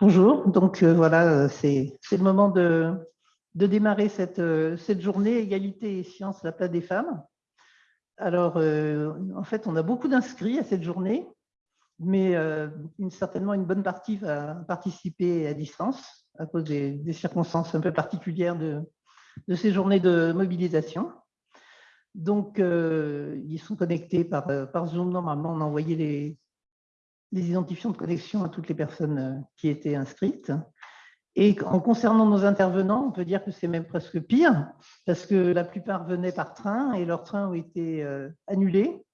Bonjour, donc euh, voilà, c'est le moment de, démarrer cette, cette, journée Égalité et sciences, la place des femmes. Alors, en fait, on a beaucoup d'inscrits à cette journée, mais certainement une bonne partie va participer à distance à cause des, circonstances un peu particulières de, de, ces journées de mobilisation. Donc, ils sont connectés par, par Zoom. Normalement, on a envoyé les, les identifiants de connexion à toutes les personnes euh, qui étaient inscrites. Et en concernant nos intervenants, on peut dire que c'est même presque pire, parce que la plupart venaient par train et leurs trains ont été euh, annulés.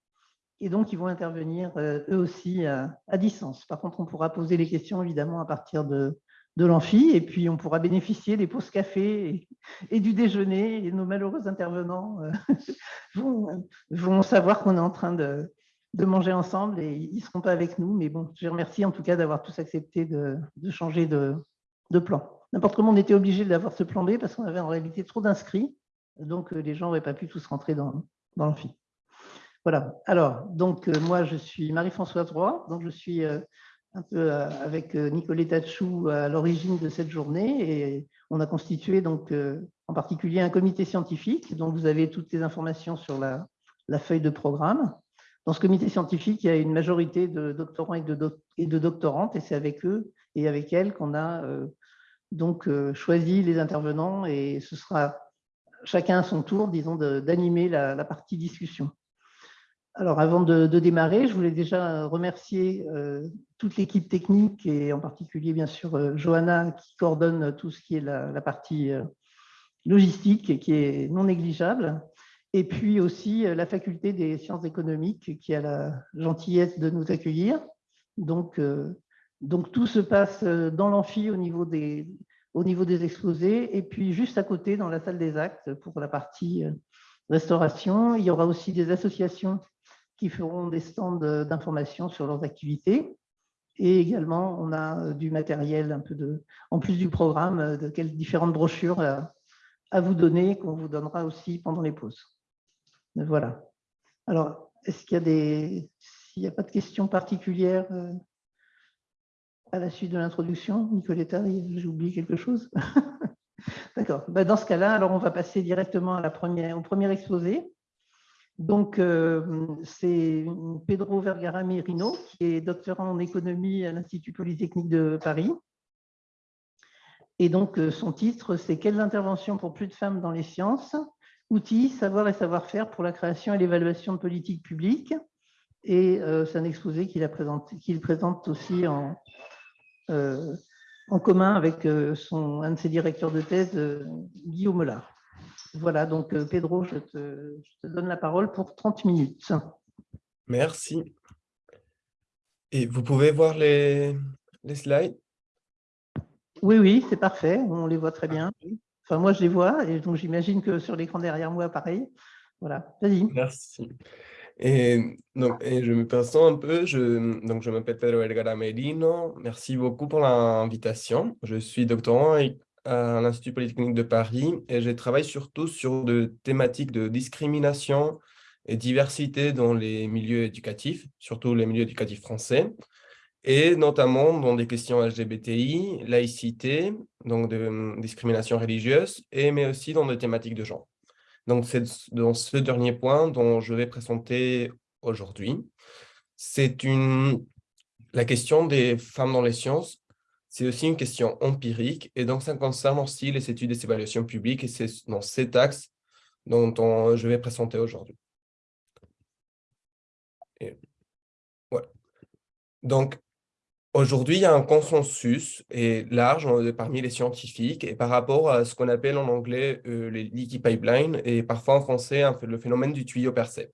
Et donc, ils vont intervenir euh, eux aussi à, distance. Par contre, on pourra poser les questions évidemment à partir de, de l'amphi et puis on pourra bénéficier des pauses café et, du déjeuner. Et nos malheureux intervenants vont, savoir qu'on est en train de, de manger ensemble et ils ne seront pas avec nous. Mais bon, je remercie en tout cas d'avoir tous accepté de, changer de, plan. N'importe comment, on était obligé d'avoir ce plan B parce qu'on avait en réalité trop d'inscrits. Donc, euh, les gens n'auraient pas pu tous rentrer dans, l'amphi. Voilà. Alors, donc, euh, moi, je suis Marie-Françoise Roy. Donc, je suis euh, un peu avec Nicoletta Chou à l'origine de cette journée et on a constitué donc en particulier un comité scientifique dont vous avez toutes les informations sur la feuille de programme. Dans ce comité scientifique, il y a une majorité de doctorants et de, doctorantes, et c'est avec eux et avec elles qu'on a euh, donc euh, choisi les intervenants, et ce sera chacun à son tour, disons, d'animer la, partie discussion. Alors, avant de, démarrer, je voulais déjà remercier euh, toute l'équipe technique, et en particulier, bien sûr, Johanna, qui coordonne tout ce qui est la, la partie logistique, et qui est non négligeable et puis aussi euh, la faculté des sciences économiques qui a la gentillesse de nous accueillir. Donc, euh, tout se passe euh, dans l'amphi au, niveau des, exposés et puis juste à côté dans la salle des actes pour la partie restauration. Il y aura aussi des associations qui feront des stands d'information sur leurs activités. Et également, on a du matériel un peu de, en plus du programme, de différentes brochures à vous donner, qu'on vous donnera aussi pendant les pauses. Voilà. Alors, est-ce qu'il y a des... S'il n'y a pas de questions particulières euh, à la suite de l'introduction, Nicoletta, j'ai oublié quelque chose? D'accord. Ben, dans ce cas-là, alors on va passer directement au premier exposé. Donc, euh, c'est Pedro Vergara Merino, qui est doctorant en économie à l'Institut Polytechnique de Paris. Et donc, euh, son titre, c'est « Quelles interventions pour plus de femmes dans les sciences? Outils, savoir et savoir-faire pour la création et l'évaluation de politiques publiques. Et euh, c'est un exposé qu'il présente aussi en, euh, en commun avec euh, son, un de ses directeurs de thèse, Guillaume Mollard. Voilà, donc Pedro, je te, donne la parole pour 30 minutes. Merci. Et vous pouvez voir les, les slides? Oui, oui, c'est parfait, on les voit très bien moi, je les vois, et donc j'imagine que sur l'écran derrière moi, pareil. Voilà, vas-y. Merci. Et, donc, je me présente un peu, je, donc je m'appelle Pedro Vergara Merino, merci beaucoup pour l'invitation. Je suis doctorant à l'Institut Polytechnique de Paris et je travaille surtout sur des thématiques de discrimination et diversité dans les milieux éducatifs, surtout les milieux éducatifs français et notamment dans des questions LGBTI, laïcité, donc de hum, discrimination religieuse, et, mais aussi dans des thématiques de genre. Donc, c'est dans ce dernier point dont je vais présenter aujourd'hui. C'est une la question des femmes dans les sciences, c'est aussi une question empirique, et donc ça concerne aussi les études les évaluations publiques, et c'est dans cet axe dont je vais présenter aujourd'hui. Voilà. Donc, Aujourd'hui, il y a un consensus et large parmi les scientifiques et par rapport à ce qu'on appelle en anglais euh, les leaky pipelines et parfois en français le phénomène du tuyau percé.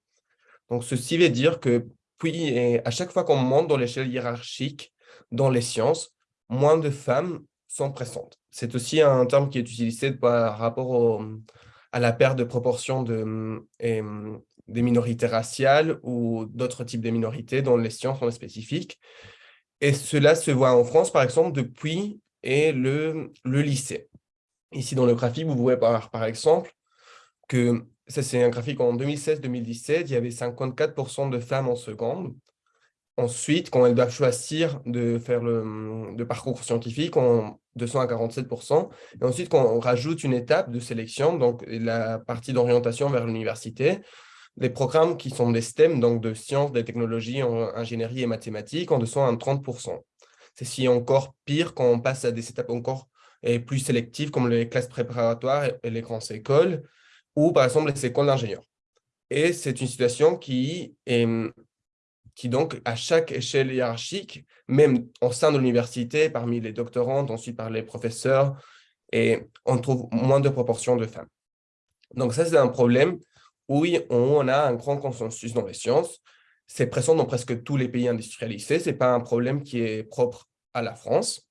Donc, ceci veut dire que puis, à chaque fois qu'on monte dans l'échelle hiérarchique dans les sciences, moins de femmes sont présentes. C'est aussi un terme qui est utilisé par rapport à la perte de proportion de, des minorités raciales ou d'autres types de minorités dans les sciences en spécifique. Et cela se voit en France, par exemple, depuis et le, le lycée. Ici, dans le graphique, vous pouvez voir, par exemple, que ça, c'est un graphique en 2016-2017, il y avait 54% de femmes en seconde ensuite, quand elles doivent choisir de faire le, parcours scientifique, on 200 à 47%. Et ensuite, quand on rajoute une étape de sélection, donc la partie d'orientation vers l'université, les programmes qui sont des STEM, donc de sciences, des technologies, ingénierie et mathématiques, en dessous à 30%. C'est encore pire quand on passe à des étapes encore plus sélectives, comme les classes préparatoires et les grandes écoles, ou par exemple les écoles d'ingénieurs. Et c'est une situation qui est qui donc, à chaque échelle hiérarchique, même au sein de l'université, parmi les doctorantes, ensuite par les professeurs, et on trouve moins de proportions de femmes. Donc ça, c'est un problème où on a un grand consensus dans les sciences. C'est présent dans presque tous les pays industrialisés. Ce n'est pas un problème qui est propre à la France.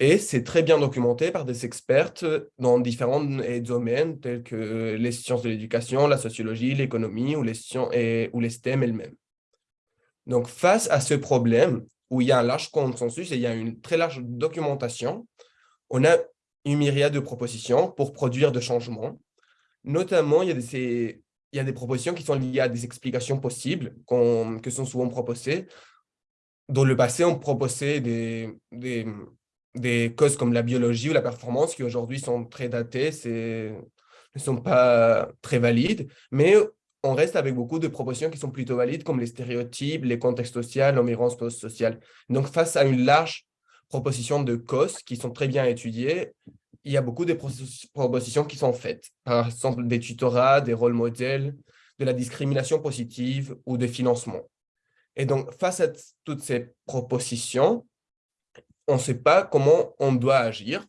Et c'est très bien documenté par des experts dans différents domaines tels que les sciences de l'éducation, la sociologie, l'économie ou les sciences ou les STEM elles-mêmes. Donc, face à ce problème, où il y a un large consensus et il y a une très large documentation, on a une myriade de propositions pour produire de changements. Notamment, il y a des, il y a des propositions qui sont liées à des explications possibles que sont souvent proposées. Dans le passé, on proposait des, des, des causes comme la biologie ou la performance qui aujourd'hui sont très datées, ne sont pas très valides, mais on reste avec beaucoup de propositions qui sont plutôt valides, comme les stéréotypes, les contextes sociaux, l'environnement post-social. Donc, face à une large proposition de causes qui sont très bien étudiées, il y a beaucoup de propositions qui sont faites. Par exemple, des tutorats, des rôles modèles, de la discrimination positive ou des financements. Et donc, face à toutes ces propositions, on ne sait pas comment on doit agir.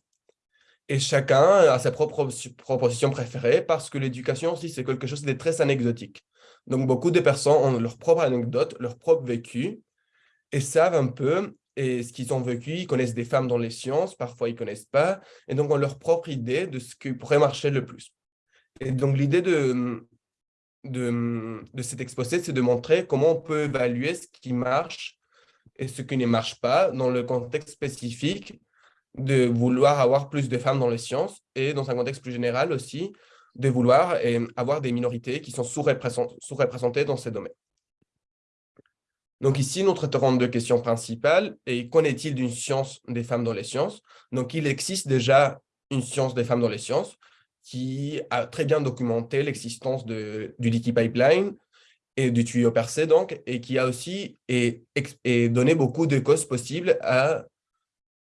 Et chacun a sa propre proposition préférée parce que l'éducation aussi, c'est quelque chose de très anecdotique. Donc, beaucoup de personnes ont leur propre anecdote, leur propre vécu et savent un peu et ce qu'ils ont vécu. Ils connaissent des femmes dans les sciences, parfois ils ne connaissent pas, et donc ont leur propre idée de ce qui pourrait marcher le plus. Et donc, l'idée de, de, de cet exposé, c'est de montrer comment on peut évaluer ce qui marche et ce qui ne marche pas dans le contexte spécifique de vouloir avoir plus de femmes dans les sciences et dans un contexte plus général aussi, de vouloir avoir des minorités qui sont sous-représentées dans ces domaines. Donc ici, nous traiterons deux questions principales. Et qu'en est-il d'une science des femmes dans les sciences? Donc il existe déjà une science des femmes dans les sciences qui a très bien documenté l'existence du liquid pipeline et du tuyau percé, donc, et qui a aussi et, donné beaucoup de causes possibles à,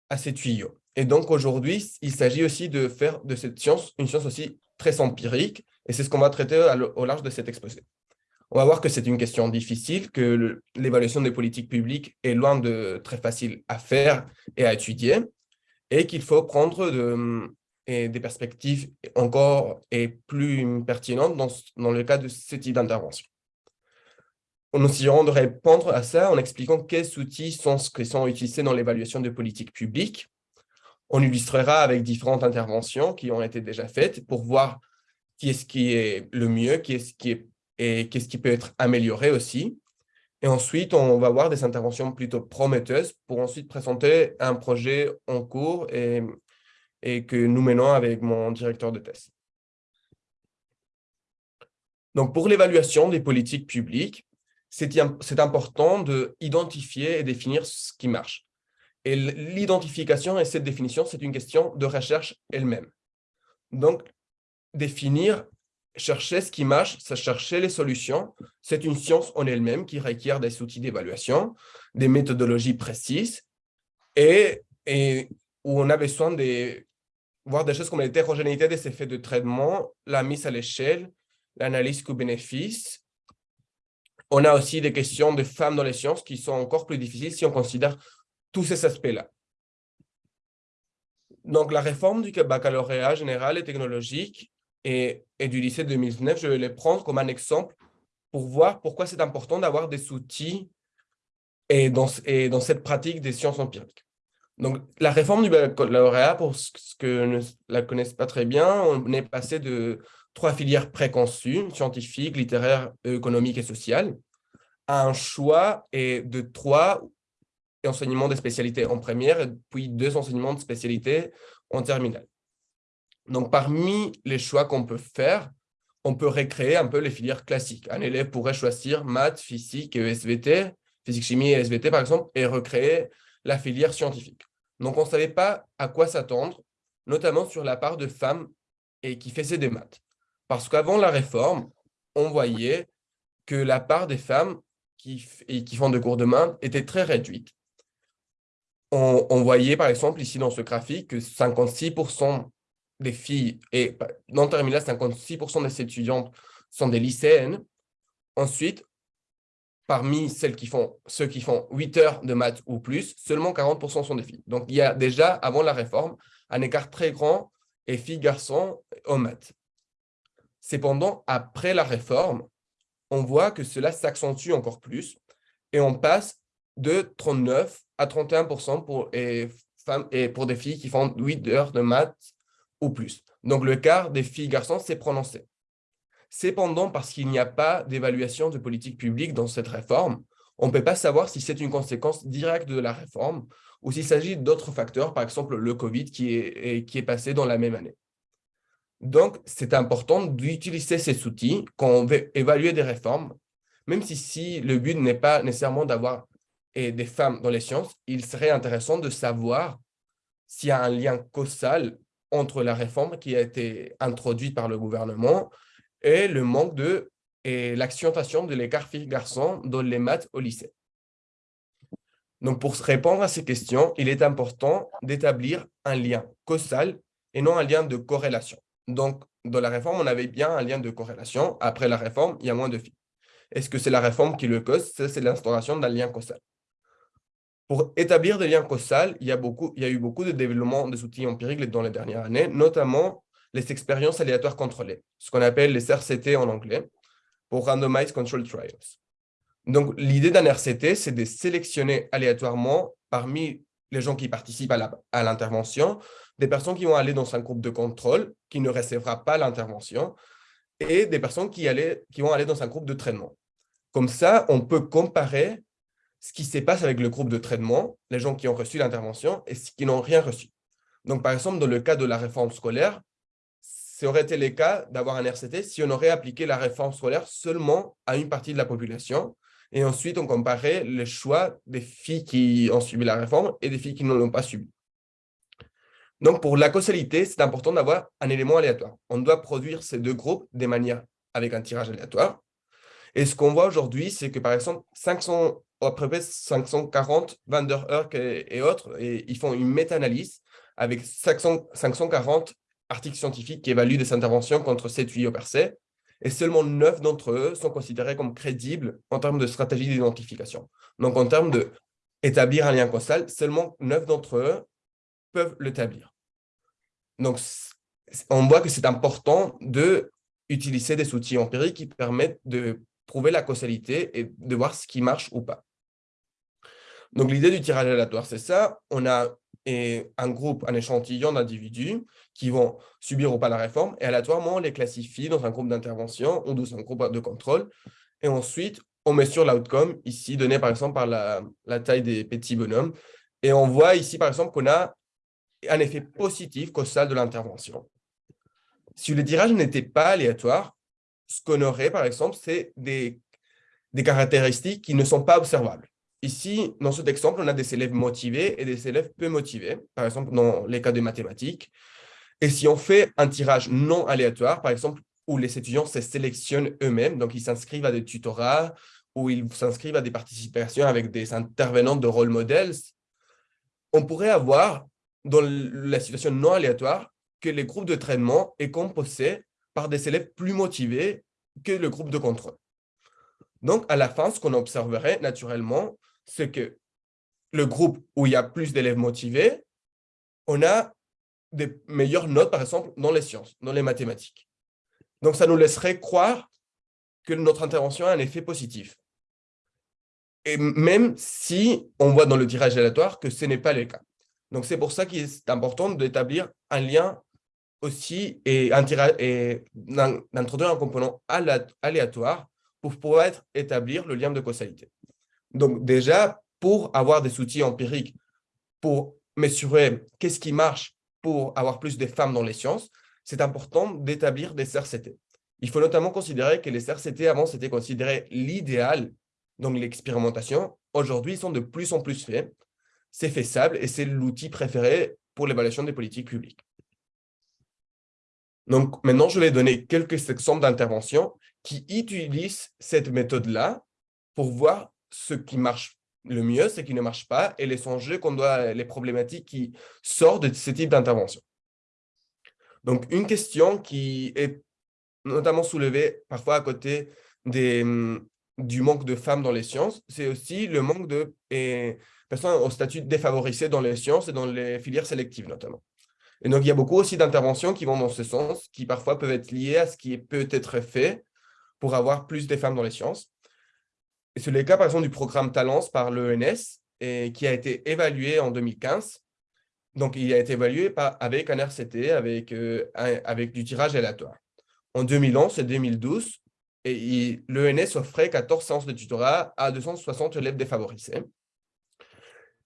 à ces tuyaux. Et donc aujourd'hui, il s'agit aussi de faire de cette science une science aussi très empirique, et c'est ce qu'on va traiter au large de cet exposé. On va voir que c'est une question difficile, que l'évaluation des politiques publiques est loin de très facile à faire et à étudier, et qu'il faut prendre de, des perspectives encore et plus pertinentes dans, le cas de ce type d'intervention. Nous essayerons de répondre à ça en expliquant quels outils sont, qui utilisés dans l'évaluation des politiques publiques, on illustrera avec différentes interventions qui ont été déjà faites pour voir qui est ce qui est le mieux, qui est ce qui est, et qu'est-ce qui peut être amélioré aussi. Et ensuite, on va voir des interventions plutôt prometteuses pour ensuite présenter un projet en cours et, et que nous menons avec mon directeur de thèse. Donc, pour l'évaluation des politiques publiques, c'est important d'identifier et définir ce qui marche. Et l'identification et cette définition, c'est une question de recherche elle-même. Donc, définir, chercher ce qui marche, c'est chercher les solutions. C'est une science en elle-même qui requiert des outils d'évaluation, des méthodologies précises et, et, où on a besoin de voir des choses comme l'hétérogénéité des effets de traitement, la mise à l'échelle, l'analyse coût-bénéfice. On a aussi des questions de femmes dans les sciences qui sont encore plus difficiles si on considère tous ces aspects-là. Donc, la réforme du baccalauréat général et technologique et, du lycée 2019, je vais les prendre comme un exemple pour voir pourquoi c'est important d'avoir des outils et dans, et dans cette pratique des sciences empiriques. Donc, la réforme du baccalauréat, pour ceux qui ne la connaissent pas très bien, on est passé de trois filières préconçues, scientifiques, littéraires, économiques et sociales, à un choix et de trois enseignements de spécialité en première et puis deux enseignements de spécialité en terminale. Donc, parmi les choix qu'on peut faire, on peut recréer un peu les filières classiques. Un élève pourrait choisir maths, physique et ESVT physique-chimie et SVT, par exemple, et recréer la filière scientifique. Donc, on ne savait pas à quoi s'attendre, notamment sur la part de femmes et qui faisaient des maths. Parce qu'avant la réforme, on voyait que la part des femmes qui, qui font des cours de maths était très réduite. On, voyait par exemple ici dans ce graphique que 56% des filles, et dans le terminal, 56% des étudiantes sont des lycéennes. Ensuite, parmi celles qui font, ceux qui font 8 heures de maths ou plus, seulement 40% sont des filles. Donc, il y a déjà, avant la réforme, un écart très grand et filles-garçons en maths. Cependant, après la réforme, on voit que cela s'accentue encore plus et on passe de 39 à 31% pour, et, femmes, et pour des filles qui font 8 heures de maths ou plus. Donc, le quart des filles-garçons s'est prononcé. Cependant, parce qu'il n'y a pas d'évaluation de politique publique dans cette réforme, on ne peut pas savoir si c'est une conséquence directe de la réforme ou s'il s'agit d'autres facteurs, par exemple le Covid qui est, qui est passé dans la même année. Donc, c'est important d'utiliser ces outils quand on veut évaluer des réformes, même si, si le but n'est pas nécessairement d'avoir des femmes dans les sciences, il serait intéressant de savoir s'il y a un lien causal entre la réforme qui a été introduite par le gouvernement et le manque de et l'accentuation de l'écart filles-garçons dans les maths au lycée. Donc, pour répondre à ces questions, il est important d'établir un lien causal et non un lien de corrélation. Donc, dans la réforme, on avait bien un lien de corrélation. Après la réforme, il y a moins de filles. Est-ce que c'est la réforme qui le cause? C'est l'instauration d'un lien causal. Pour établir des liens causaux, il y, a eu beaucoup de développement des outils empiriques dans les dernières années, notamment les expériences aléatoires contrôlées, ce qu'on appelle les RCT en anglais, pour Randomized Control Trials. Donc, l'idée d'un RCT, c'est de sélectionner aléatoirement parmi les gens qui participent à l'intervention, des personnes qui vont aller dans un groupe de contrôle, qui ne recevra pas l'intervention, et des personnes qui vont aller dans un groupe de traitement. Comme ça, on peut comparer ce qui se passe avec le groupe de traitement, les gens qui ont reçu l'intervention et ceux qui n'ont rien reçu. Donc, par exemple, dans le cas de la réforme scolaire, ça aurait été le cas d'avoir un RCT si on aurait appliqué la réforme scolaire seulement à une partie de la population. Et ensuite, on comparait les choix des filles qui ont suivi la réforme et des filles qui ne l'ont pas subi. Donc, pour la causalité, c'est important d'avoir un élément aléatoire. On doit produire ces deux groupes de manière avec un tirage aléatoire. Et ce qu'on voit aujourd'hui, c'est que par exemple, 500, à peu près 540, Van der et, autres, et ils font une méta-analyse avec 540 articles scientifiques qui évaluent des interventions contre 7 tuyaux percés, et seulement 9 d'entre eux sont considérés comme crédibles en termes de stratégie d'identification. Donc, en termes d'établir un lien causal, seulement 9 d'entre eux peuvent l'établir. Donc, on voit que c'est important d'utiliser des outils empiriques qui permettent de prouver la causalité et de voir ce qui marche ou pas. Donc, l'idée du tirage aléatoire, c'est ça. On a un groupe, un échantillon d'individus qui vont subir ou pas la réforme, et aléatoirement, on les classifie dans un groupe d'intervention ou dans un groupe de contrôle. Et ensuite, on mesure l'outcome, ici donné par exemple par la, taille des petits bonhommes. Et on voit ici, par exemple, qu'on a un effet positif causal de l'intervention. Si le tirage n'était pas aléatoire, ce qu'on aurait, par exemple, c'est des caractéristiques qui ne sont pas observables. Ici, dans cet exemple, on a des élèves motivés et des élèves peu motivés, par exemple dans les cas de mathématiques. Et si on fait un tirage non aléatoire, par exemple, où les étudiants se sélectionnent eux-mêmes, donc ils s'inscrivent à des tutorats, ou ils s'inscrivent à des participations avec des intervenants de role models, on pourrait avoir, dans la situation non aléatoire, que les groupes de traitement est composé par des élèves plus motivés que le groupe de contrôle. Donc, à la fin, ce qu'on observerait naturellement, c'est que le groupe où il y a plus d'élèves motivés, on a des meilleures notes, par exemple, dans les sciences, dans les mathématiques. Donc, ça nous laisserait croire que notre intervention a un effet positif. Et même si on voit dans le tirage aléatoire que ce n'est pas le cas. Donc, c'est pour ça qu'il est important d'établir un lien aussi et, d'introduire un component aléatoire pour pouvoir établir le lien de causalité. Donc déjà, pour avoir des outils empiriques, pour mesurer qu'est-ce qui marche pour avoir plus de femmes dans les sciences, c'est important d'établir des RCT. Il faut notamment considérer que les RCT avant, c'était considéré l'idéal, donc l'expérimentation, aujourd'hui sont de plus en plus faits. C'est faisable et c'est l'outil préféré pour l'évaluation des politiques publiques. Donc, maintenant, je vais donner quelques exemples d'interventions qui utilisent cette méthode-là pour voir ce qui marche le mieux, ce qui ne marche pas, et les enjeux qu'on doit, les problématiques qui sortent de ce type d'intervention. Donc, une question qui est notamment soulevée parfois à côté des, hum, du manque de femmes dans les sciences, c'est aussi le manque de personnes au statut défavorisé dans les sciences et dans les filières sélectives notamment. Et donc, il y a beaucoup aussi d'interventions qui vont dans ce sens, qui parfois peuvent être liées à ce qui peut être fait pour avoir plus de femmes dans les sciences. Et c'est le cas, par exemple, du programme Talence par l'ENS, qui a été évalué en 2015. Donc, il a été évalué avec un RCT, avec, euh, avec du tirage aléatoire. En 2011 et 2012, l'ENS offrait 14 séances de tutorat à 260 élèves défavorisés.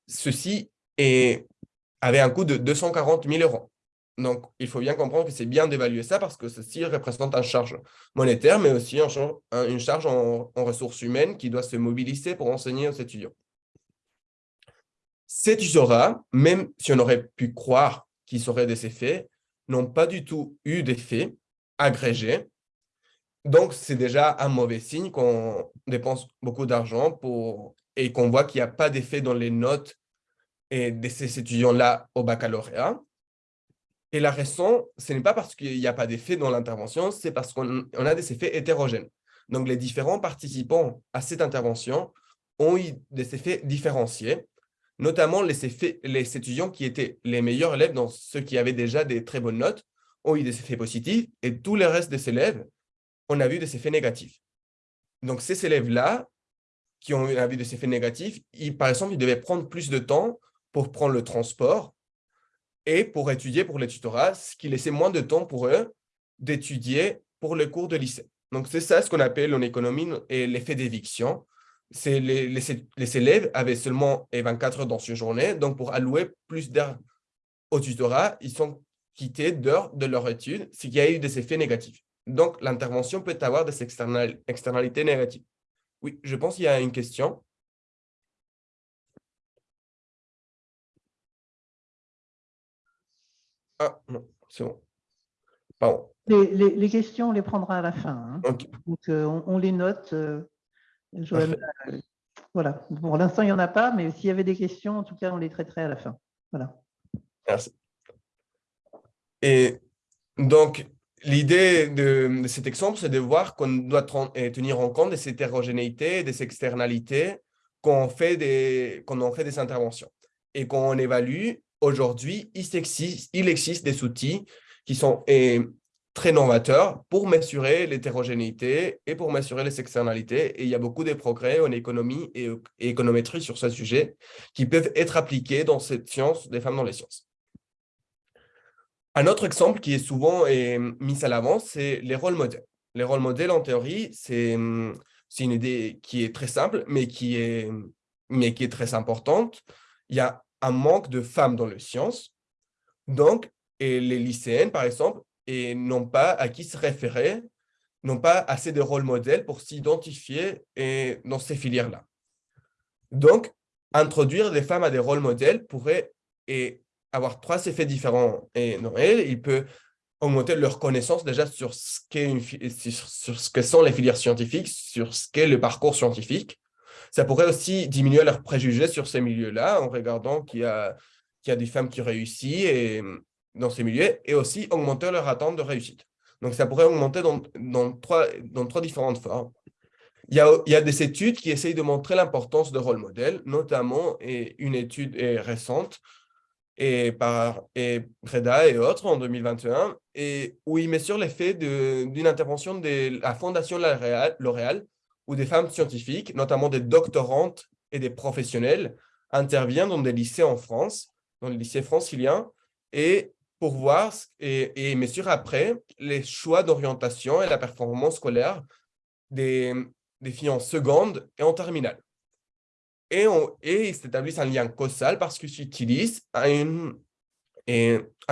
Ceci avait un coût de 240 000 euros. Donc, il faut bien comprendre que c'est bien d'évaluer ça parce que ceci représente une charge monétaire, mais aussi une charge en, ressources humaines qui doit se mobiliser pour enseigner aux étudiants. Ces tutorats, même si on aurait pu croire qu'ils auraient des effets, n'ont pas du tout eu d'effet agrégé. Donc, c'est déjà un mauvais signe qu'on dépense beaucoup d'argent pour et qu'on voit qu'il n'y a pas d'effet dans les notes et de ces étudiants-là au baccalauréat. Et la raison, ce n'est pas parce qu'il n'y a pas d'effet dans l'intervention, c'est parce qu'on a des effets hétérogènes. Donc, les différents participants à cette intervention ont eu des effets différenciés, notamment les, effets, les étudiants qui étaient les meilleurs élèves, dans ceux qui avaient déjà des très bonnes notes, ont eu des effets positifs, et tous les restes des élèves, on a vu des effets négatifs. Donc, ces élèves-là, qui ont eu des effets négatifs, par exemple, ils devaient prendre plus de temps pour prendre le transport, et pour étudier pour le tutorat, ce qui laissait moins de temps pour eux d'étudier pour le cours de lycée. Donc, c'est ça ce qu'on appelle en économie l'effet d'éviction. Les, les, les, élèves avaient seulement 24 heures dans une journée, donc pour allouer plus d'heures au tutorat, ils sont quittés d'heures de leur étude, ce qui a eu des effets négatifs. Donc, l'intervention peut avoir des externalités négatives. Oui, je pense qu'il y a une question. Ah, non, c'est bon. Pardon. Les, les, les, questions, on les prendra à la fin. Hein. Donc, euh, on, on, les note. Euh, euh, voilà. Pour l'instant, il n'y en a pas, mais s'il y avait des questions, en tout cas, on les traiterait à la fin. Voilà. Merci. Et donc, l'idée de, de, cet exemple, c'est de voir qu'on doit tenir en compte des hétérogénéités, des externalités qu'on fait des, qu'on en fait des interventions et qu'on évalue aujourd'hui, il existe, des outils qui sont très novateurs pour mesurer l'hétérogénéité et pour mesurer les externalités. Et il y a beaucoup de progrès en économie et, économétrie sur ce sujet qui peuvent être appliqués dans cette science des femmes dans les sciences. Un autre exemple qui est souvent mis à l'avant, c'est les rôles modèles. Les rôles modèles, en théorie, c'est une idée qui est très simple, mais qui est, mais qui est très importante. Il y a un manque de femmes dans les sciences. Donc, et les lycéennes, par exemple, n'ont pas à qui se référer, n'ont pas assez de rôles modèles pour s'identifier dans ces filières-là. Donc, introduire des femmes à des rôles modèles pourrait et avoir trois effets différents. Et non, il peut augmenter leur connaissance déjà sur ce, une, sur ce que sont les filières scientifiques, sur ce qu'est le parcours scientifique, ça pourrait aussi diminuer leurs préjugés sur ces milieux-là en regardant qu'il y, a, y a des femmes qui réussissent et, dans ces milieux et aussi augmenter leur attente de réussite. Donc, ça pourrait augmenter dans, dans, trois, dans trois différentes formes. Il y, a, il y a des études qui essayent de montrer l'importance de rôle modèle, notamment et une étude est récente et par et Preda et autres en 2021, et où ils mesurent l'effet d'une intervention de la Fondation L'Oréal où des femmes scientifiques, notamment des doctorantes et des professionnels, interviennent dans des lycées en France, dans les lycées franciliens, et pour voir et, et après les choix d'orientation et la performance scolaire des, filles en seconde et en terminale. Et, ils s'établissent un lien causal parce qu'ils utilisent un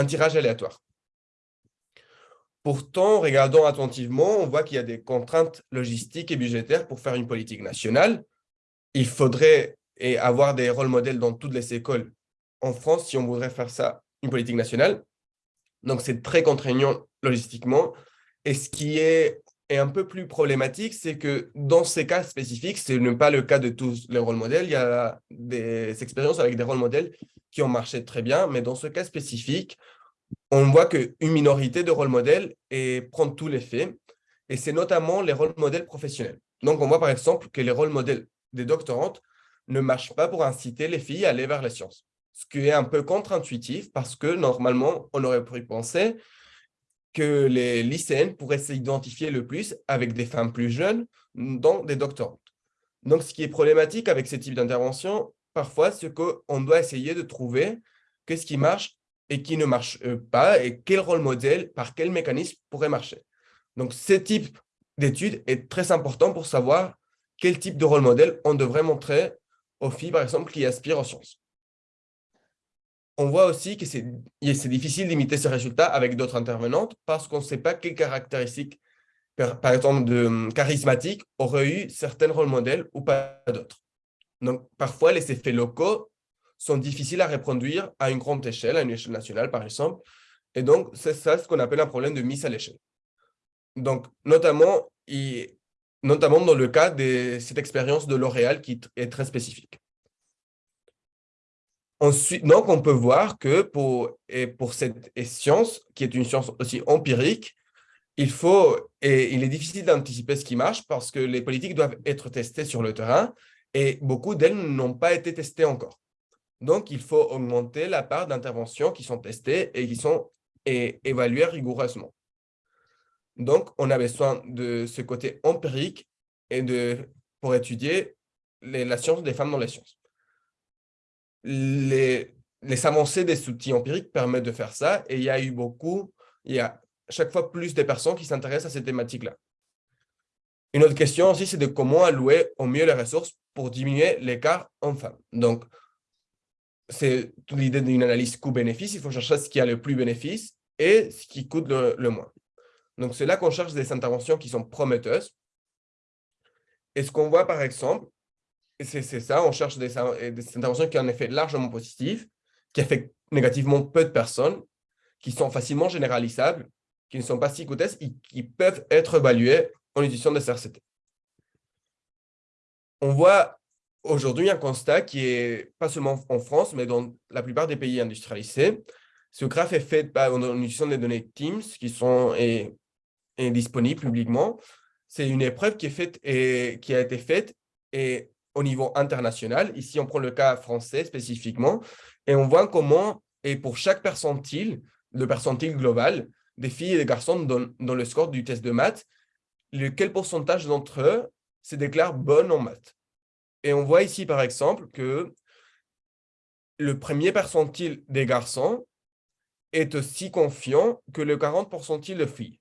tirage aléatoire. Pourtant, regardant attentivement, on voit qu'il y a des contraintes logistiques et budgétaires pour faire une politique nationale. Il faudrait avoir des rôles modèles dans toutes les écoles en France si on voudrait faire ça, une politique nationale. Donc, c'est très contraignant logistiquement. Et ce qui est, est un peu plus problématique, c'est que dans ces cas spécifiques, ce n'est pas le cas de tous les rôles modèles. Il y a des expériences avec des rôles modèles qui ont marché très bien, mais dans ce cas spécifique, on voit qu'une minorité de rôles modèles et prend tous les faits, et c'est notamment les rôles modèles professionnels. Donc, on voit par exemple que les rôles modèles des doctorantes ne marchent pas pour inciter les filles à aller vers les sciences ce qui est un peu contre-intuitif parce que normalement, on aurait pu penser que les lycéennes pourraient s'identifier le plus avec des femmes plus jeunes dans des doctorantes. Donc, ce qui est problématique avec ce type d'intervention, parfois, c'est qu'on doit essayer de trouver qu'est-ce qui marche et qui ne marche euh, pas et quel rôle modèle, par quel mécanisme pourrait marcher. Donc, ce type d'étude est très important pour savoir quel type de rôle modèle on devrait montrer aux filles, par exemple, qui aspirent aux sciences on voit aussi que c'est difficile d'imiter ces résultats avec d'autres intervenantes parce qu'on ne sait pas quelles caractéristiques, par, exemple, de hum, charismatiques, auraient eu certains rôles modèles ou pas d'autres. Donc, parfois, les effets locaux sont difficiles à reproduire à une grande échelle, à une échelle nationale, par exemple. Et donc, c'est ça ce qu'on appelle un problème de mise à l'échelle. Donc, notamment, notamment dans le cas de cette expérience de L'Oréal qui est très spécifique. Ensuite, donc, on peut voir que pour, et pour cette science, qui est une science aussi empirique, il faut, et il est difficile d'anticiper ce qui marche parce que les politiques doivent être testées sur le terrain et beaucoup d'elles n'ont pas été testées encore. Donc, il faut augmenter la part d'interventions qui sont testées et qui sont évaluées rigoureusement. Donc, on a besoin de ce côté empirique et de, pour étudier la science des femmes dans les sciences les, avancées des outils empiriques permettent de faire ça et il y a eu beaucoup, il y a chaque fois plus de personnes qui s'intéressent à ces thématiques-là. Une autre question aussi, c'est de comment allouer au mieux les ressources pour diminuer l'écart hommes-femmes. Donc, c'est l'idée d'une analyse coût-bénéfice. Il faut chercher ce qui a le plus bénéfice et ce qui coûte le, moins. Donc, c'est là qu'on cherche des interventions qui sont prometteuses. Et ce qu'on voit, par exemple, c'est ça, on cherche des, interventions qui ont un effet largement positif, qui affectent négativement peu de personnes, qui sont facilement généralisables, qui ne sont pas psychotestes et qui peuvent être évaluées en utilisant des RCT. On voit aujourd'hui un constat qui est pas seulement en France, mais dans la plupart des pays industrialisés. Ce graphe est fait en utilisant des données Teams qui sont et, disponibles publiquement. C'est une épreuve qui, est faite et, qui a été faite et au niveau international. Ici, on prend le cas français spécifiquement et on voit comment, et pour chaque percentile, le percentile global, des filles et des garçons dans, le score du test de maths, quel pourcentage d'entre eux se déclarent bonnes en maths? Et on voit ici, par exemple, que le premier percentile des garçons est aussi confiant que le 40 percentile de filles.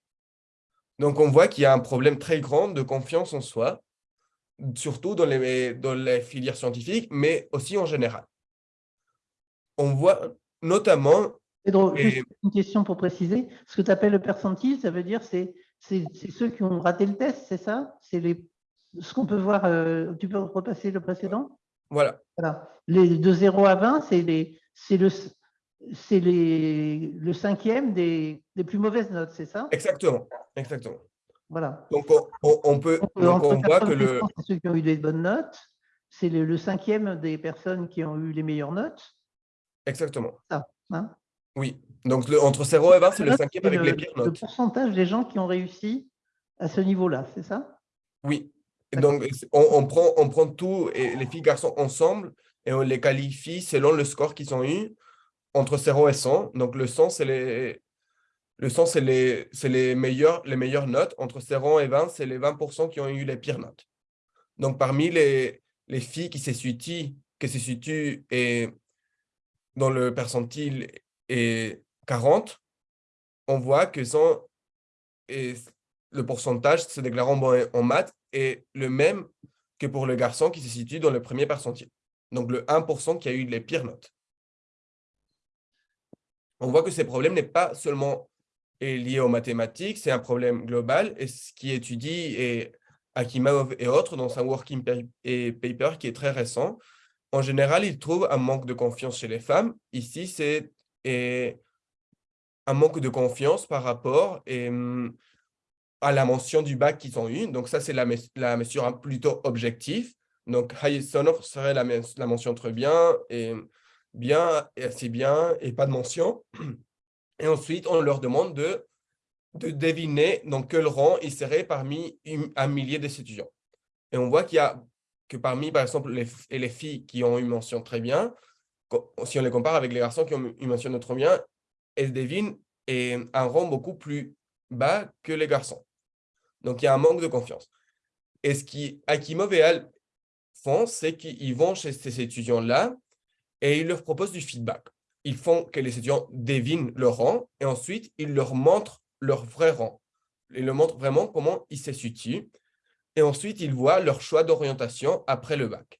Donc, on voit qu'il y a un problème très grand de confiance en soi surtout dans les, dans les filières scientifiques, mais aussi en général. On voit notamment... une question pour préciser. Ce que tu appelles le percentile, ça veut dire c'est c'est ceux qui ont raté le test, c'est ça? C'est ce qu'on peut voir. Euh, tu peux repasser le précédent? Voilà. voilà. Les, de 0 à 20, c'est le, le cinquième des, des plus mauvaises notes, c'est ça? Exactement. Exactement. Voilà. Donc, on, peut, on voit que le... Ceux qui ont eu des bonnes notes, c'est le, cinquième des personnes qui ont eu les meilleures notes. Exactement. Ça, hein? Oui. Donc, le, entre 0 et 20, c'est le cinquième avec les pires notes. Le pourcentage des gens qui ont réussi à ce niveau-là, c'est ça? Oui. Donc, on, prend, on prend tout, et les filles et garçons ensemble, et on les qualifie selon le score qu'ils ont eu entre 0 et 100. Donc, le 100, c'est les, le 100, c'est les, les, meilleures, les meilleures notes. Entre 0 et 20, c'est les 20% qui ont eu les pires notes. Donc, parmi les, les filles qui se situent, qui se situent et dans le percentile est 40, on voit que sont, et le pourcentage se déclarant bon en maths est le même que pour le garçon qui se situe dans le premier percentile. Donc, le 1% qui a eu les pires notes. On voit que ce problème n'est pas seulement lié aux mathématiques, c'est un problème global et ce qui étudie et Akimov et autres dans un working paper qui est très récent en général, ils trouvent un manque de confiance chez les femmes. Ici, c'est un manque de confiance par rapport et, hum, à la mention du bac qu'ils ont eu. Donc ça, c'est la, mesure plutôt objective. Donc, sonore serait la, mention très bien et bien et assez bien et pas de mention. Et ensuite, on leur demande de, de deviner dans quel rang ils seraient parmi un millier d'étudiants. Et on voit qu'il y a que parmi, par exemple, les, les filles qui ont une mention très bien, si on les compare avec les garçons qui ont une mention très bien, elles devinent un rang beaucoup plus bas que les garçons. Donc, il y a un manque de confiance. Et ce qui Akimov et Al font, c'est qu'ils vont chez ces étudiants-là et ils leur proposent du feedback. Ils font que les étudiants devinent leur rang et ensuite, ils leur montrent leur vrai rang. Ils leur montrent vraiment comment ils se situent. Et ensuite, ils voient leur choix d'orientation après le bac.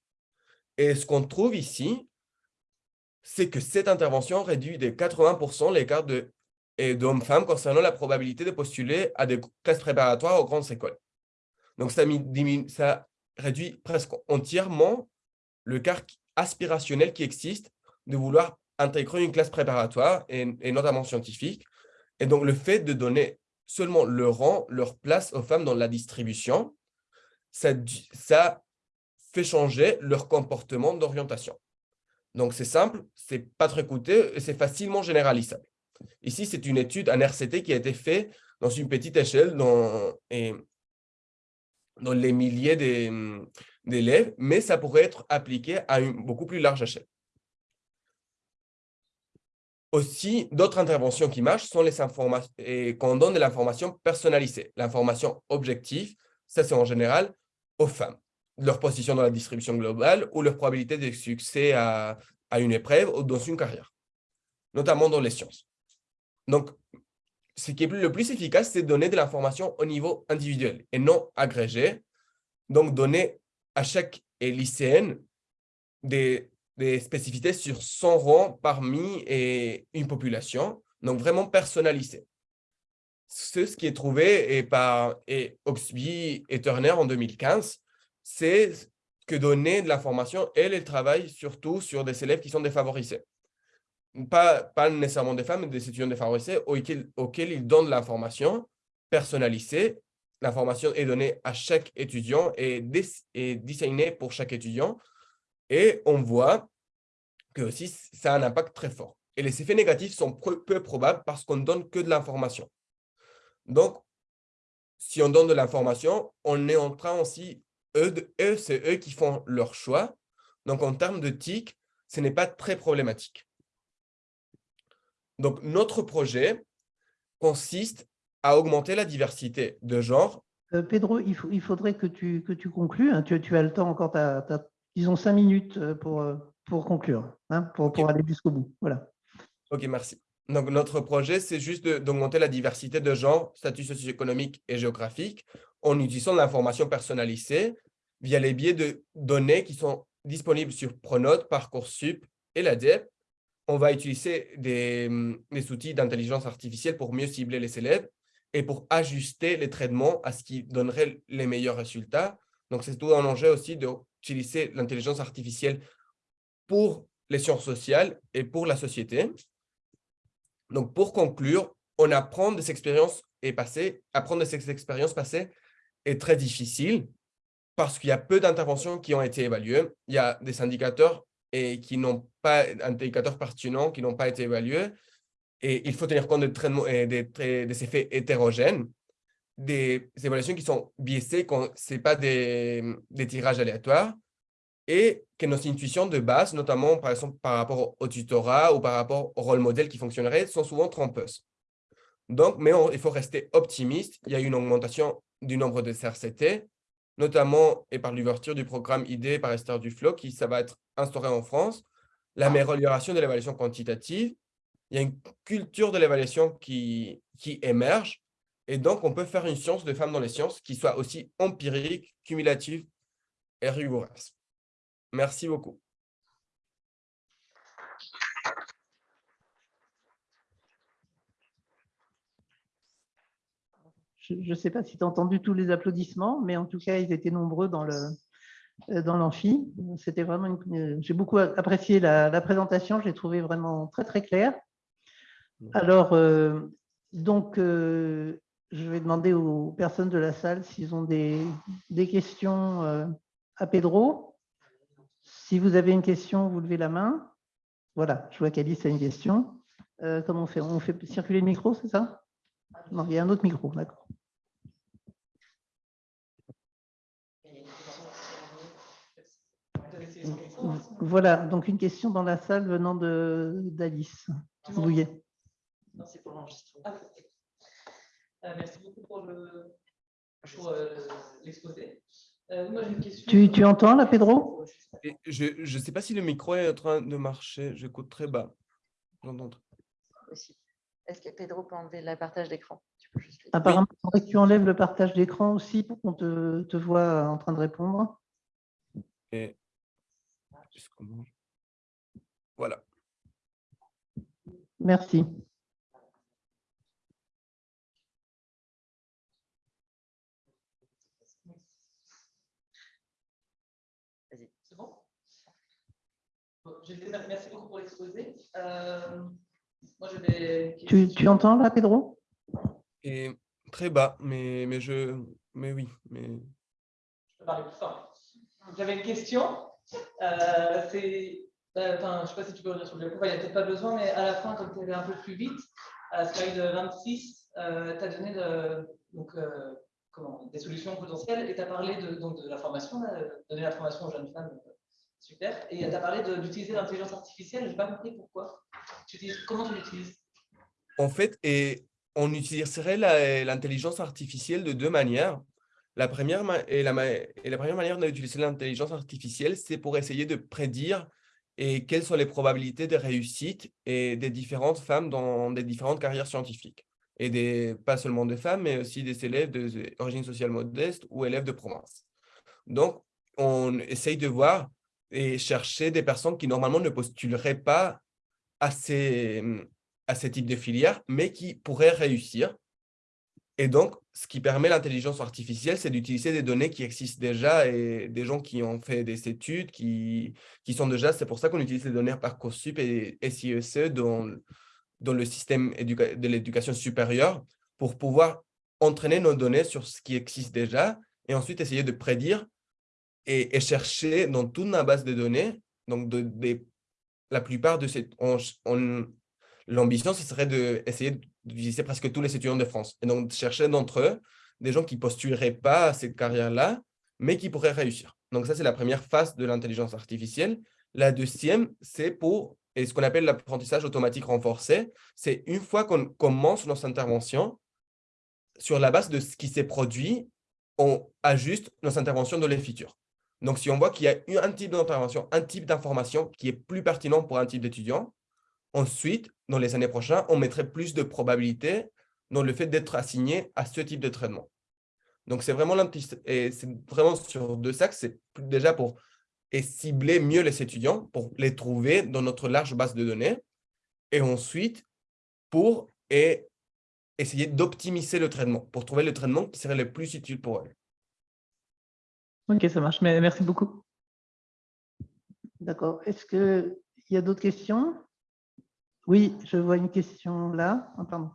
Et ce qu'on trouve ici, c'est que cette intervention réduit de 80% l'écart d'hommes-femmes concernant la probabilité de postuler à des classes préparatoires aux grandes écoles. Donc, ça, ça réduit presque entièrement le quart aspirationnel qui existe de vouloir intégrer une classe préparatoire, et, notamment scientifique. Et donc, le fait de donner seulement le rang, leur place aux femmes dans la distribution, ça, ça fait changer leur comportement d'orientation. Donc, c'est simple, c'est pas très coûteux et c'est facilement généralisable. Ici, c'est une étude, un RCT qui a été fait dans une petite échelle dans, les milliers d'élèves, mais ça pourrait être appliqué à une beaucoup plus large échelle. Aussi, d'autres interventions qui marchent sont les informations, et qu'on donne de l'information personnalisée. L'information objective, ça c'est en général aux femmes, leur position dans la distribution globale ou leur probabilité de succès à une épreuve ou dans une carrière, notamment dans les sciences. Donc, ce qui est le plus efficace, c'est donner de l'information au niveau individuel et non agrégé. Donc, donner à chaque lycéenne des des spécificités sur son rang parmi une population, donc vraiment personnalisé. Ce qui est trouvé et par et Oxby et Turner en 2015, c'est que donner de l'information, elle, elle travaille surtout sur des élèves qui sont défavorisés. Pas, pas nécessairement des femmes, mais des étudiants défavorisés auxquels, auxquels ils donnent l'information personnalisée. L'information est donnée à chaque étudiant et, et designée pour chaque étudiant et on voit que aussi ça a un impact très fort. Et les effets négatifs sont peu probables parce qu'on ne donne que de l'information. Donc, si on donne de l'information, on est en train aussi, eux, eux c'est eux qui font leur choix. Donc, en termes de TIC, ce n'est pas très problématique. Donc, notre projet consiste à augmenter la diversité de genre. Euh, Pedro, il, il, faudrait que tu, que tu conclues. Hein. Tu, tu, as le temps encore, as, disons, cinq minutes euh, pour, euh, pour conclure, hein, pour, pour aller jusqu'au bout. Voilà. Ok, merci. Donc, notre projet, c'est juste d'augmenter la diversité de genre, statut socio-économique et géographique en utilisant l'information personnalisée via les biais de données qui sont disponibles sur Pronote, Parcoursup et l'ADEP. On va utiliser des, des outils d'intelligence artificielle pour mieux cibler les élèves et pour ajuster les traitements à ce qui donnerait les meilleurs résultats. Donc, c'est tout un enjeu aussi de utiliser l'intelligence artificielle pour les sciences sociales et pour la société. Donc, pour conclure, on apprend des expériences passées, apprendre de ces expériences passées est très difficile parce qu'il y a peu d'interventions qui ont été évaluées. Il y a des indicateurs et qui n'ont pas indicateurs pertinents qui n'ont pas été évalués. Et il faut tenir compte des, des effets hétérogènes des évaluations qui sont biaisées quand ce n'est pas des, tirages aléatoires et que nos intuitions de base, notamment par exemple par rapport au tutorat ou par rapport au rôle modèle qui fonctionnerait, sont souvent trompeuses. Donc, mais il faut rester optimiste. Il y a une augmentation du nombre de CRCT, notamment et par l'ouverture du programme ID par Esther Duflo, qui ça va être instauré en France, l'amélioration de l'évaluation quantitative. Il y a une culture de l'évaluation qui, qui émerge et donc, on peut faire une science de femmes dans les sciences qui soit aussi empirique, cumulative et rigoureuse. Merci beaucoup. Je ne sais pas si tu as entendu tous les applaudissements, mais en tout cas, ils étaient nombreux dans le, dans l'amphi. C'était vraiment J'ai beaucoup apprécié la, présentation, je l'ai trouvé vraiment très très claire. Alors, donc, je vais demander aux personnes de la salle s'ils ont des, des questions à Pedro. Si vous avez une question, vous levez la main. Voilà, je vois qu'Alice a une question. comment on fait? On fait circuler le micro, c'est ça? Non, il y a un autre micro, d'accord. Voilà, donc une question dans la salle venant d'Alice Bouillet. Non, c'est pour l'enregistrement. Euh, merci beaucoup pour l'exposé. Euh, tu, tu, entends là, Pedro? Je ne sais pas si le micro est en train de marcher. J'écoute très bas. Est-ce que Pedro peut enlever le partage d'écran? Apparemment, oui. tu enlèves le partage d'écran aussi pour qu'on te, te, voit en train de répondre. Et... Voilà. Merci. merci beaucoup pour l'exposé. Euh, tu, tu, entends là, Pedro? Et Très bas, mais, mais, je, mais oui. Mais... Je peux parler plus fort. J'avais une question. Euh, c'est, euh, enfin, je ne sais pas si tu peux revenir sur le coup, il n'y a peut-être pas besoin, mais à la fin, comme tu allais un peu plus vite, à slide 26, tu as donné donc, comment, des solutions potentielles et tu as parlé de, donc, de la formation, donner la formation aux jeunes femmes Super. Et tu as parlé d'utiliser l'intelligence artificielle. Je n'ai pas compris pourquoi. Comment tu l'utilises? En fait, et on utiliserait l'intelligence artificielle de deux manières. La première, et la, première manière d'utiliser l'intelligence artificielle, c'est pour essayer de prédire et quelles sont les probabilités de réussite et des différentes femmes dans des différentes carrières scientifiques. Et des, pas seulement des femmes, mais aussi des élèves d'origine sociale modeste ou élèves de province. Donc, on essaye de voir et chercher des personnes qui normalement ne postuleraient pas à ces, à ces types de filières, mais qui pourraient réussir. Et donc, ce qui permet l'intelligence artificielle, c'est d'utiliser des données qui existent déjà et des gens qui ont fait des études, qui, qui sont déjà, c'est pour ça qu'on utilise les données Parcoursup et SIEC dans, dans le système de l'éducation supérieure pour pouvoir entraîner nos données sur ce qui existe déjà et ensuite essayer de prédire et, chercher dans toute ma base de données, donc la plupart de ces... L'ambition, ce serait d'essayer d'utiliser presque tous les étudiants de France. Et donc, chercher d'entre eux des gens qui postuleraient pas à cette carrière-là, mais qui pourraient réussir. Donc, ça, c'est la première phase de l'intelligence artificielle. La deuxième, c'est pour et ce qu'on appelle l'apprentissage automatique renforcé. C'est une fois qu'on commence nos interventions, sur la base de ce qui s'est produit, on ajuste nos interventions dans les futurs. Donc, si on voit qu'il y a un type d'intervention, un type d'information qui est plus pertinent pour un type d'étudiant, ensuite, dans les années prochaines, on mettrait plus de probabilité dans le fait d'être assigné à ce type de traitement. Donc, c'est vraiment, vraiment sur deux axes. C'est déjà pour et cibler mieux les étudiants, pour les trouver dans notre large base de données. Et ensuite, pour et essayer d'optimiser le traitement, pour trouver le traitement qui serait le plus utile pour eux. Ok, ça marche. Merci beaucoup. D'accord. Est-ce qu'il y a d'autres questions? Oui, je vois une question là. Pardon.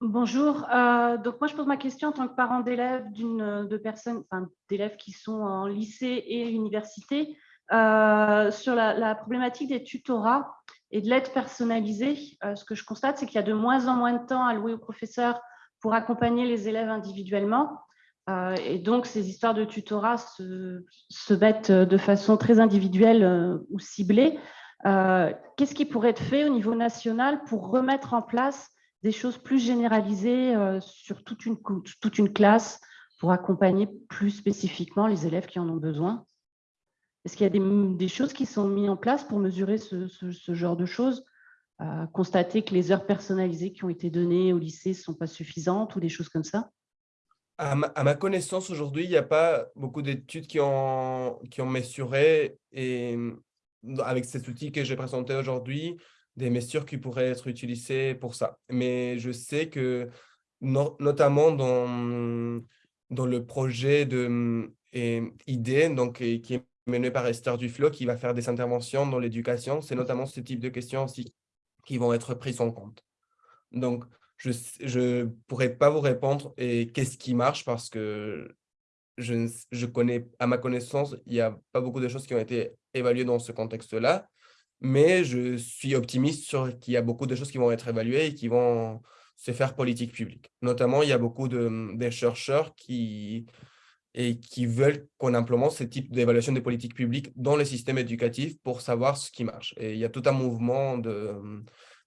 Bonjour. Euh, donc moi, je pose ma question en tant que parent d'élèves d'une de personnes, enfin d'élèves qui sont en lycée et université euh, sur la, problématique des tutorats et de l'aide personnalisée, euh, ce que je constate, c'est qu'il y a de moins en moins de temps alloué aux professeurs pour accompagner les élèves individuellement. Euh, et donc, ces histoires de tutorat se, se mettent de façon très individuelle euh, ou ciblée. Qu'est-ce qui pourrait être fait au niveau national pour remettre en place des choses plus généralisées sur toute une, toute une classe pour accompagner plus spécifiquement les élèves qui en ont besoin? Est-ce qu'il y a des, choses qui sont mises en place pour mesurer ce, genre de choses? Constater que les heures personnalisées qui ont été données au lycée ne sont pas suffisantes ou des choses comme ça? À ma, connaissance, aujourd'hui, il n'y a pas beaucoup d'études qui ont, qui ont mesuré, et avec ces outils que j'ai présentés aujourd'hui, des mesures qui pourraient être utilisées pour ça. Mais je sais que notamment dans, dans le projet de et, idée, donc, qui est mené par Esther Duflo, qui va faire des interventions dans l'éducation. C'est notamment ce type de questions aussi qui vont être prises en compte. Donc, je ne pourrais pas vous répondre et qu'est-ce qui marche parce que je, je connais, à ma connaissance, il n'y a pas beaucoup de choses qui ont été évaluées dans ce contexte-là, mais je suis optimiste sur qu'il y a beaucoup de choses qui vont être évaluées et qui vont se faire politique publique. Notamment, il y a beaucoup de, de chercheurs qui, et qui veulent qu'on implémente ce type d'évaluation des politiques publiques dans le système éducatif pour savoir ce qui marche. Et il y a tout un mouvement de,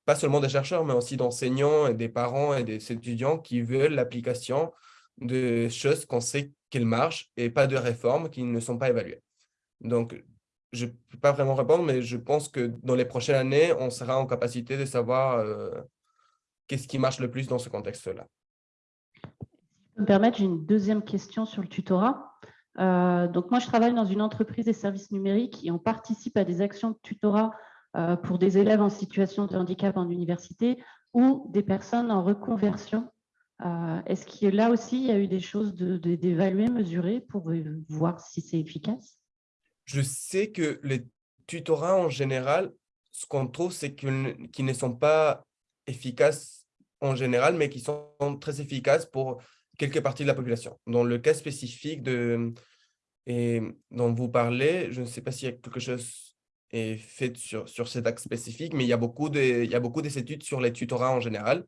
pas seulement des chercheurs, mais aussi d'enseignants et des parents et des étudiants qui veulent l'application de choses qu'on sait qu'elles marchent et pas de réformes qui ne sont pas évaluées. Donc, je ne peux pas vraiment répondre, mais je pense que dans les prochaines années, on sera en capacité de savoir euh, qu'est-ce qui marche le plus dans ce contexte-là. me permettre, j'ai une deuxième question sur le tutorat. Euh, donc moi, je travaille dans une entreprise des services numériques et on participe à des actions de tutorat pour des élèves en situation de handicap en université ou des personnes en reconversion. Est-ce que là aussi, il y a eu des choses d'évaluer, de, mesurer pour voir si c'est efficace? Je sais que les tutorats en général, ce qu'on trouve, c'est qu'ils ne sont pas efficaces en général, mais qui sont très efficaces pour quelques parties de la population. Dans le cas spécifique de, et dont vous parlez, je ne sais pas s'il y a quelque chose est fait sur, sur cet axe spécifique, mais il y, a beaucoup de, il y a beaucoup d'études sur les tutorats en général.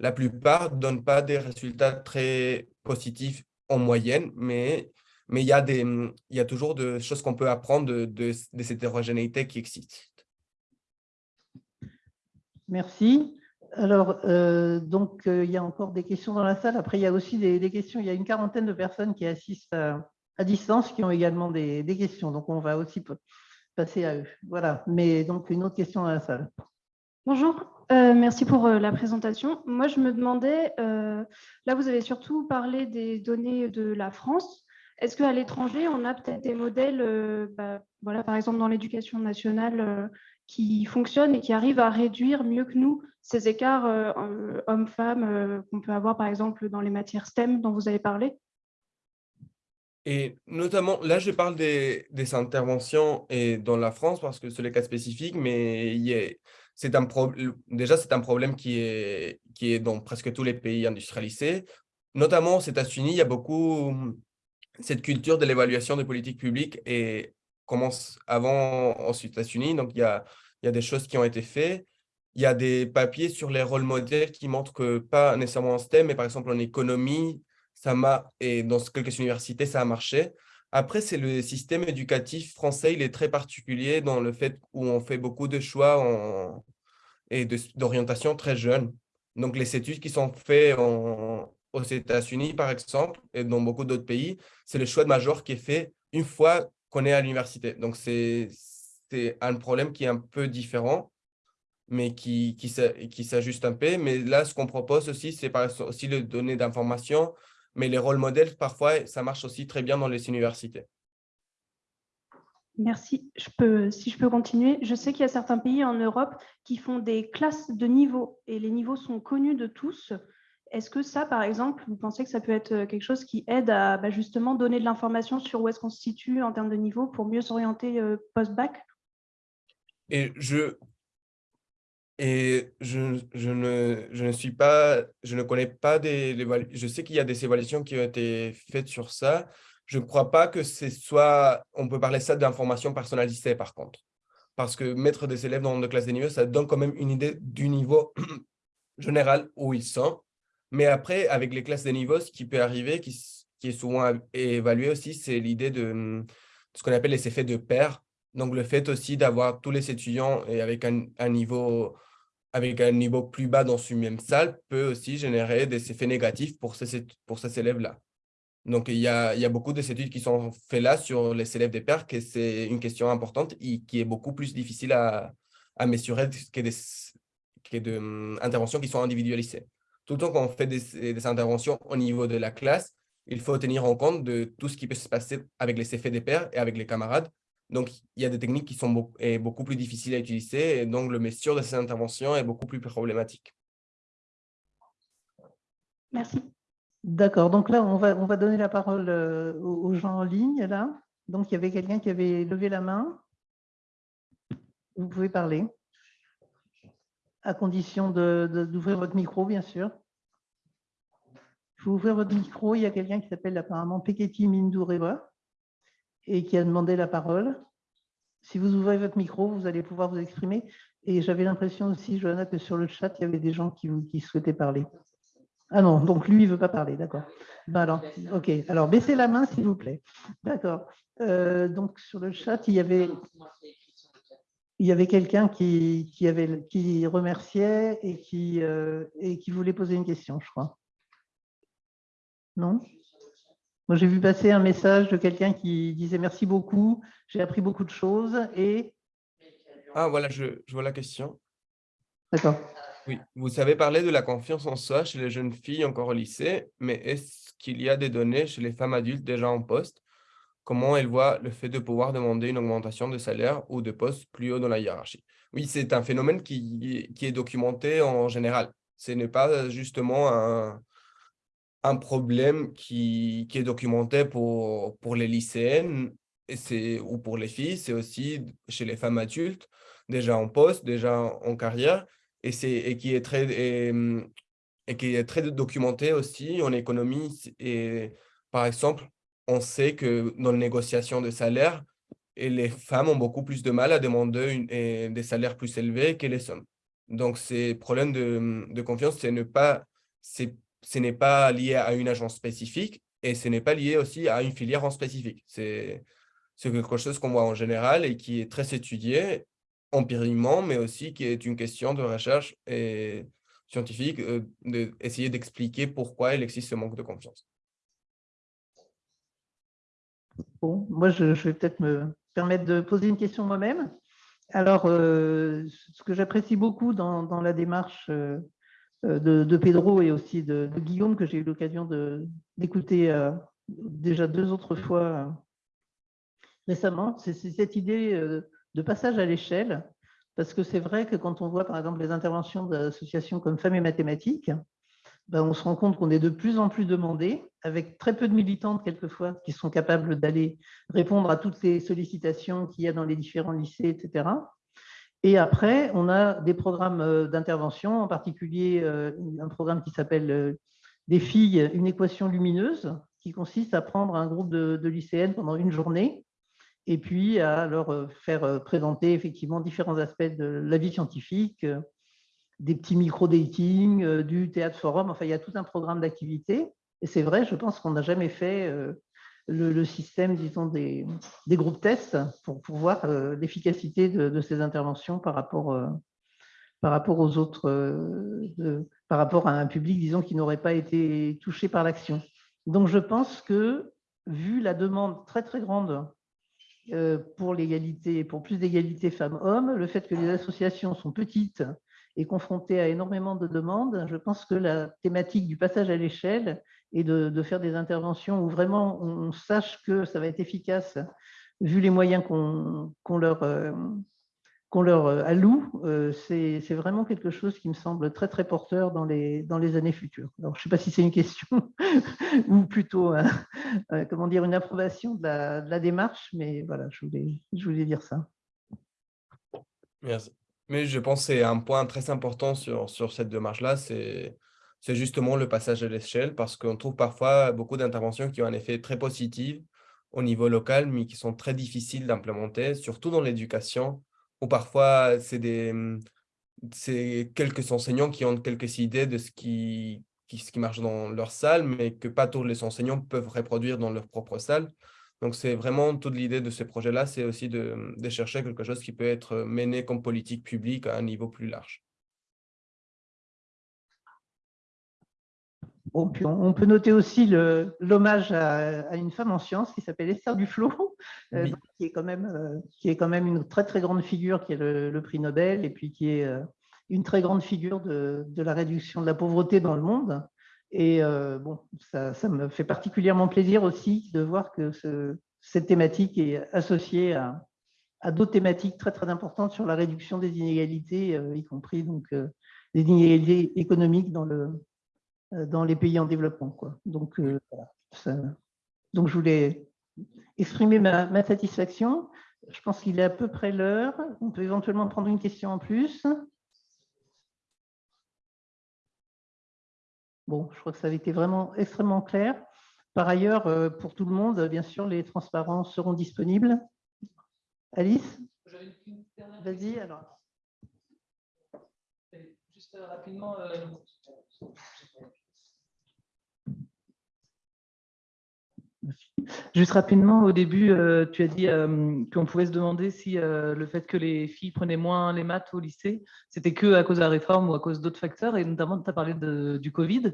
La plupart ne donnent pas des résultats très positifs en moyenne, mais mais il y a, des, mmh, il y a toujours des choses qu'on peut apprendre de, de, cette hétérogénéité qui existe. Merci. Alors, euh, donc, euh, il y a encore des questions dans la salle. Après, il y a aussi des, questions. Il y a une quarantaine de personnes qui assistent à, distance qui ont également des, des, questions. Donc, on va aussi passer à eux. Voilà. Mais donc, une autre question dans la salle. Bonjour. Euh, merci pour la présentation. Moi, je me demandais, là, vous avez surtout parlé des données de la France. Est-ce qu'à l'étranger, on a peut-être des modèles, euh, bah, voilà, par exemple dans l'éducation nationale, euh, qui fonctionnent et qui arrivent à réduire mieux que nous ces écarts euh, hommes-femmes qu'on peut avoir par exemple dans les matières STEM dont vous avez parlé? Et notamment, là, je parle des, des, interventions et dans la France parce que c'est le cas spécifique, mais c'est un déjà, c'est un problème qui est, qui est dans presque tous les pays industrialisés. Notamment aux États-Unis, il y a beaucoup cette culture de l'évaluation des politiques publiques et commence avant aux États-Unis. Donc, il y a, il y a des choses qui ont été faites. Il y a des papiers sur les rôles modèles qui montrent que, pas nécessairement en STEM, mais par exemple en économie, ça m'a, et dans quelques universités, ça a marché. Après, c'est le système éducatif français, il est très particulier dans le fait où on fait beaucoup de choix en, et d'orientation très jeune. Donc, les études qui sont faites aux États-Unis, par exemple, et dans beaucoup d'autres pays, c'est le choix de major qui est fait une fois qu'on est à l'université. Donc, c'est un problème qui est un peu différent, mais qui, qui, s'ajuste un peu. Mais là, ce qu'on propose aussi, c'est aussi le donner d'informations, mais les rôles modèles, parfois, ça marche aussi très bien dans les universités. Merci. Je peux, si je peux continuer, je sais qu'il y a certains pays en Europe qui font des classes de niveaux et les niveaux sont connus de tous. Est-ce que ça, par exemple, vous pensez que ça peut être quelque chose qui aide à bah, justement donner de l'information sur où est-ce qu'on se situe en termes de niveau pour mieux s'orienter euh, post-bac? Et je, et je, je, ne, je ne suis pas, je ne connais pas des, je sais qu'il y a des évaluations qui ont été faites sur ça. Je ne crois pas que ce soit, on peut parler ça d'information personnalisée par contre. Parce que mettre des élèves dans une classe de niveau, ça donne quand même une idée du niveau général où ils sont. Mais après, avec les classes de niveau, ce qui peut arriver, qui, qui est souvent évalué aussi, c'est l'idée de, ce qu'on appelle les effets de pair. Donc, le fait aussi d'avoir tous les étudiants et avec un, niveau avec un niveau plus bas dans une même salle peut aussi générer des effets négatifs pour ces, pour ces élèves-là. Donc, il y, a, il y a beaucoup d'études qui sont faites là sur les élèves des pairs, que c'est une question importante et qui est beaucoup plus difficile à, à mesurer que des, interventions qui sont individualisées tout le temps qu'on fait des, interventions au niveau de la classe, il faut tenir en compte de tout ce qui peut se passer avec les effets des pairs et avec les camarades. Donc, il y a des techniques qui sont beaucoup, plus difficiles à utiliser et donc le mesure de ces interventions est beaucoup plus problématique. Merci. D'accord, donc là, on va, on va donner la parole euh, aux gens en ligne, là. Donc, il y avait quelqu'un qui avait levé la main. Vous pouvez parler. À condition d'ouvrir votre micro, bien sûr. Il faut ouvrir votre micro. Il y a quelqu'un qui s'appelle apparemment Peketi Mindourewa et qui a demandé la parole. Si vous ouvrez votre micro, vous allez pouvoir vous exprimer. Et j'avais l'impression aussi, Johanna, que sur le chat, il y avait des gens qui, souhaitaient parler. Ah non, donc lui, il ne veut pas parler, d'accord. Ben alors, ok, alors baissez la main, s'il vous plaît. D'accord. Euh, donc sur le chat, il y avait, il y avait quelqu'un qui, qui remerciait et qui, euh, et qui voulait poser une question, je crois. Non? Moi, j'ai vu passer un message de quelqu'un qui disait merci beaucoup, j'ai appris beaucoup de choses et... Ah, voilà, je, je vois la question. D'accord. Oui, vous avez parlé de la confiance en soi chez les jeunes filles encore au lycée, mais est-ce qu'il y a des données chez les femmes adultes déjà en poste? Comment elles voient le fait de pouvoir demander une augmentation de salaire ou de poste plus haut dans la hiérarchie? Oui, c'est un phénomène qui, qui, est documenté en général. Ce n'est pas justement un, un problème qui, qui, est documenté pour, pour les lycéennes et ou pour les filles, c'est aussi chez les femmes adultes, déjà en poste, déjà en carrière et, et qui est très et, qui est très documenté aussi en économie. Et par exemple, on sait que dans les négociations de salaire, et les femmes ont beaucoup plus de mal à demander une, des salaires plus élevés que les hommes. Donc, ces problèmes de, de confiance, ce n'est pas, ce n'est pas lié à une agence spécifique et ce n'est pas lié aussi à une filière en spécifique. C'est quelque chose qu'on voit en général et qui est très étudié empiriquement, mais aussi qui est une question de recherche scientifique, euh, d'essayer d'expliquer pourquoi il existe ce manque de confiance. Bon, moi, je, vais peut-être me permettre de poser une question moi-même. Alors, euh, ce que j'apprécie beaucoup dans, la démarche euh, de, Pedro et aussi de, Guillaume, que j'ai eu l'occasion d'écouter déjà deux autres fois récemment, c'est cette idée de passage à l'échelle, parce que c'est vrai que quand on voit par exemple les interventions d'associations comme Femmes et Mathématiques, ben, on se rend compte qu'on est de plus en plus demandé, avec très peu de militantes quelquefois qui sont capables d'aller répondre à toutes les sollicitations qu'il y a dans les différents lycées, etc. Et après, on a des programmes euh, d'intervention, en particulier euh, un programme qui s'appelle euh, Des filles, une équation lumineuse, qui consiste à prendre un groupe de, de lycéennes pendant une journée et puis à leur faire présenter effectivement différents aspects de la vie scientifique, des petits micro-dating, du théâtre forum, enfin il y a tout un programme d'activités. Et c'est vrai, je pense qu'on n'a jamais fait le, système, disons, des, des, groupes tests pour, voir l'efficacité de, ces interventions par rapport, par rapport aux autres, par rapport à un public, disons, qui n'aurait pas été touché par l'action. Donc je pense que, vu la demande très très grande euh, pour l'égalité, pour plus d'égalité femmes-hommes, le fait que les associations sont petites et confrontées à énormément de demandes, je pense que la thématique du passage à l'échelle et de, faire des interventions où vraiment on sache que ça va être efficace vu les moyens qu'on leur, euh, leur euh, alloue, euh, c'est vraiment quelque chose qui me semble très très porteur dans les, dans les années futures. Alors, je ne sais pas si c'est une question ou plutôt euh, comment dire, une approbation de la, démarche, mais voilà, je voulais, je voulais dire ça. Merci. Mais je pense que c'est un point très important sur, sur cette démarche-là, c'est justement le passage à l'échelle, parce qu'on trouve parfois beaucoup d'interventions qui ont un effet très positif au niveau local, mais qui sont très difficiles d'implémenter, surtout dans l'éducation, ou parfois c'est des c'est quelques enseignants qui ont quelques idées de ce qui, ce qui marche dans leur salle, mais que pas tous les enseignants peuvent reproduire dans leur propre salle. Donc, c'est vraiment toute l'idée de ce projet-là, c'est aussi de, mmh, de, chercher quelque chose qui peut être mené comme politique publique à un niveau plus large. On peut noter aussi l'hommage à, une femme en sciences qui s'appelle Esther Duflo, euh, qui, est quand même, euh, qui est quand même une très très grande figure qui est le, prix Nobel et puis qui est euh, une très grande figure de, la réduction de la pauvreté dans le monde. Et bon, ça, me fait particulièrement plaisir aussi de voir que cette thématique est associée à, à d'autres thématiques très très importantes sur la réduction des inégalités, y compris donc des inégalités économiques dans le, dans les pays en développement. Quoi. Donc, voilà, donc, je voulais exprimer ma, ma satisfaction. Je pense qu'il est à peu près l'heure. On peut éventuellement prendre une question en plus. Bon, je crois que ça avait été vraiment extrêmement clair. Par ailleurs, euh, pour tout le monde, bien sûr, les transparents seront disponibles. Alice? Vas-y, alors. Juste euh, rapidement, euh, Juste rapidement, au début, euh, tu as dit euh, qu'on pouvait se demander si euh, le fait que les filles prenaient moins les maths au lycée, c'était que à cause de la réforme ou à cause d'autres facteurs, et notamment tu as parlé du Covid.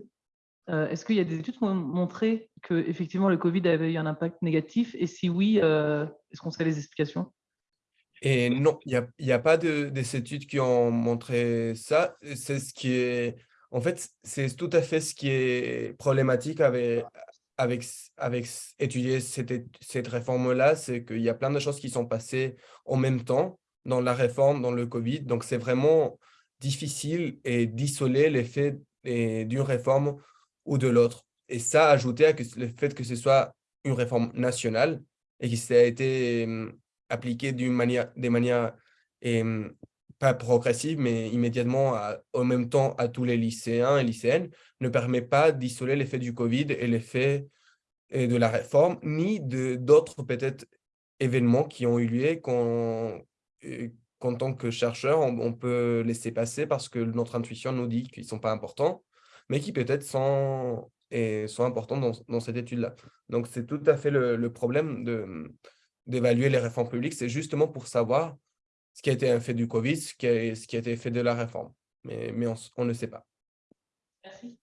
Est-ce qu'il y a des études qui ont montré que effectivement le Covid avait eu un impact négatif Et si oui, est-ce qu'on sait les explications? Et non, il n'y a, a, pas de, des études qui ont montré ça. C'est ce qui est, en fait, c'est tout à fait ce qui est problématique avec, avec, avec étudier cette, cette réforme-là, c'est qu'il y a plein de choses qui sont passées en même temps dans la réforme, dans le Covid. Donc, c'est vraiment difficile et d'isoler l'effet d'une réforme ou de l'autre. Et ça, ajouté à le fait que ce soit une réforme nationale et que ça a été appliqué d'une manière, des manières pas progressive, mais immédiatement en même temps à tous les lycéens et lycéennes, ne permet pas d'isoler l'effet du Covid et l'effet de la réforme, ni d'autres peut-être événements qui ont eu lieu qu'en tant que chercheur, on, peut laisser passer parce que notre intuition nous dit qu'ils ne sont pas importants, mais qui peut-être sont, sont importants dans, dans cette étude-là. Donc, c'est tout à fait le, le problème d'évaluer les réformes publiques, c'est justement pour savoir ce qui a été un fait du Covid, ce qui a, été fait de la réforme. Mais, mais on, on ne sait pas. Merci.